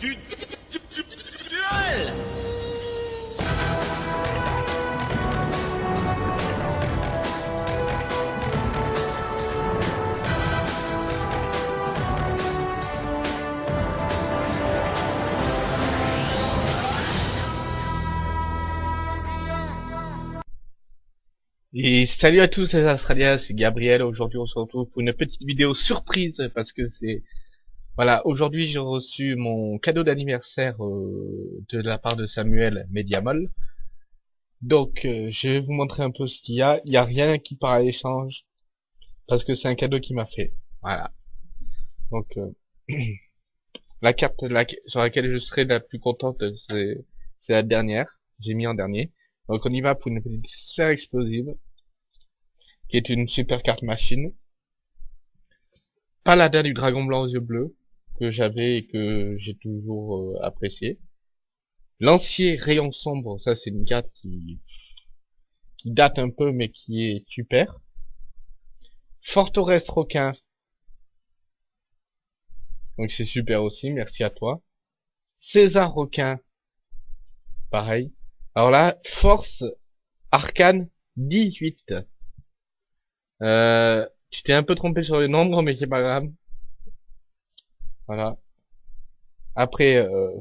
Et salut à tous les Australiens, c'est Gabriel. Aujourd'hui, on se retrouve pour une petite vidéo surprise parce que c'est voilà. Aujourd'hui, j'ai reçu mon cadeau d'anniversaire euh, de la part de Samuel Mediamol. Donc, euh, je vais vous montrer un peu ce qu'il y a. Il n'y a rien qui part à l'échange parce que c'est un cadeau qu'il m'a fait. Voilà. Donc, euh, la carte sur laquelle je serai la plus contente, c'est c'est la dernière. J'ai mis en dernier. Donc on y va pour une petite sphère explosive, qui est une super carte machine. Paladin du dragon blanc aux yeux bleus, que j'avais et que j'ai toujours euh, apprécié. Lancier rayon sombre, ça c'est une carte qui, qui date un peu mais qui est super. Forteresse requin, donc c'est super aussi, merci à toi. César requin, pareil. Alors là, force arcane 18. Euh, tu t'es un peu trompé sur le nombre, mais c'est pas grave. Voilà. Après, euh,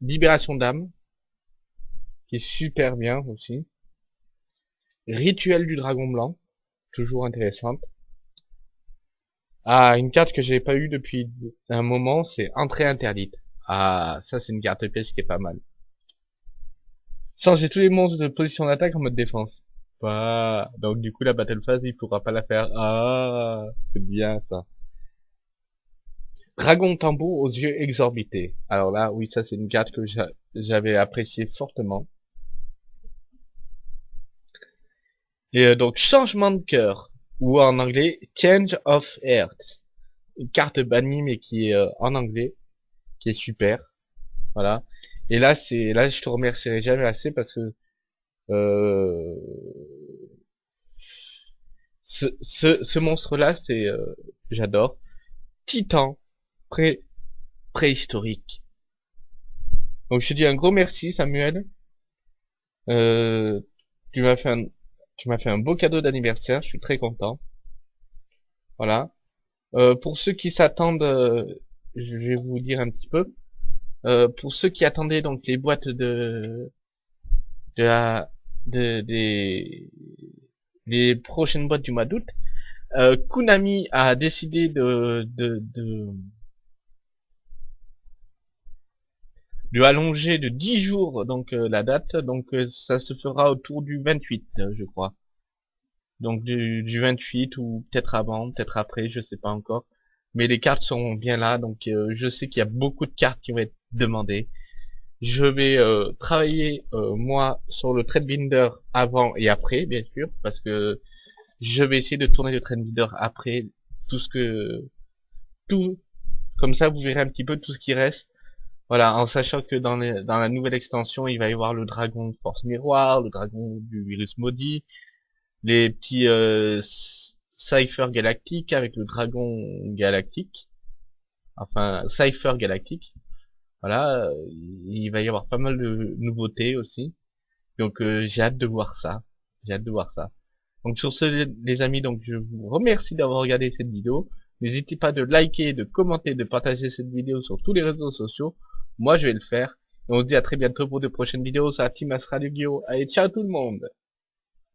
libération d'âme, qui est super bien aussi. Rituel du dragon blanc, toujours intéressante. Ah, une carte que j'ai pas eu depuis un moment, c'est entrée interdite. Ah, ça c'est une carte piège qui est pas mal. Changer tous les monstres de position d'attaque en mode défense. Bah, donc du coup la battle phase il pourra pas la faire. Ah, c'est bien ça. Dragon tambour aux yeux exorbités. Alors là, oui, ça c'est une carte que j'a- j'avais appréciée fortement. Et euh, donc changement de cœur, ou en anglais Change of Heart. Une carte bannie mais qui est euh, en anglais, qui est super. Voilà. Et là, c'est là, je te remercierai jamais assez parce que euh, ce monstre-là, c'est euh, j'adore. Titan pré préhistorique. Donc je te dis un gros merci Samuel. Euh, tu m'as fait un tu m'as fait un beau cadeau d'anniversaire, je suis très content. Voilà. Euh, pour ceux qui s'attendent, euh, je vais vous dire un petit peu. Pour ceux qui attendaient donc les boîtes de de la de des les prochaines boîtes du mois d'août, Konami a décidé de de allonger de 10 jours donc euh, la date, donc euh, ça se fera autour du 28 euh, je crois. Donc du, du 28 ou peut-être avant, peut-être après, je sais pas encore. Mais les cartes sont bien là, donc je sais qu'il y a beaucoup de cartes qui vont être demandées. Je vais travailler moi sur le trade binder avant et après, bien sûr, parce que je vais essayer de tourner le trade binder après tout ce que tout comme ça vous verrez un petit peu tout ce qui reste. Voilà, en sachant que dans, les- dans la nouvelle extension, il va y avoir le dragon de force miroir, le dragon du virus maudit, les petits euh, Cypher galactiques avec le dragon galactique, enfin Cypher galactique. Voilà, il va y avoir pas mal de nouveautés aussi. Donc euh, j'ai hâte de voir ça. J'ai hâte de voir ça. Donc sur ce les amis, donc je vous remercie d'avoir regardé cette vidéo. N'hésitez pas de liker, de commenter, de partager cette vidéo sur tous les réseaux sociaux. Moi je vais le faire. Et on se dit à très bientôt pour de prochaines vidéos. Ça Team Astra Yu-Gi-Oh! Allez, ciao tout le monde